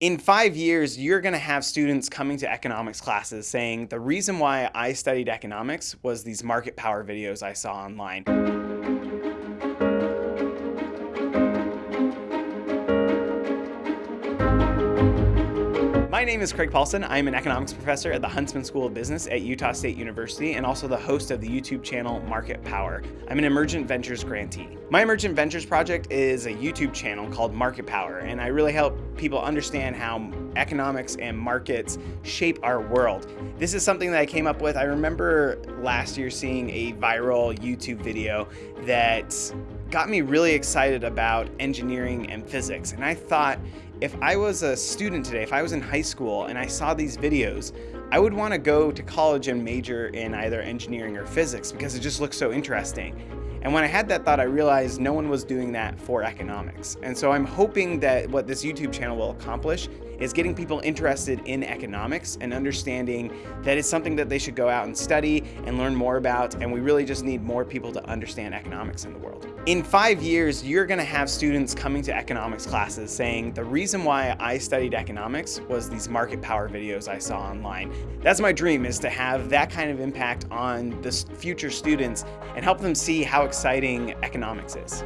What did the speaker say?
In five years, you're going to have students coming to economics classes saying, the reason why I studied economics was these market power videos I saw online. My name is Craig Palsson. I'm an economics professor at the Huntsman School of Business at Utah State University and also the host of the YouTube channel Market Power. I'm an Emergent Ventures grantee. My Emergent Ventures project is a YouTube channel called Market Power, and I really help people understand how economics and markets shape our world. This is something that I came up with. I remember last year seeing a viral YouTube video that got me really excited about engineering and physics. And I thought, if I was a student today, if I was in high school and I saw these videos, I would want to go to college and major in either engineering or physics because it just looks so interesting. And when I had that thought, I realized no one was doing that for economics. And so I'm hoping that what this YouTube channel will accomplish is getting people interested in economics and understanding that it's something that they should go out and study and learn more about. And we really just need more people to understand economics in the world. In five years, you're gonna have students coming to economics classes saying, the reason why I studied economics was these market power videos I saw online. That's my dream is to have that kind of impact on the future students and help them see how exciting economics is.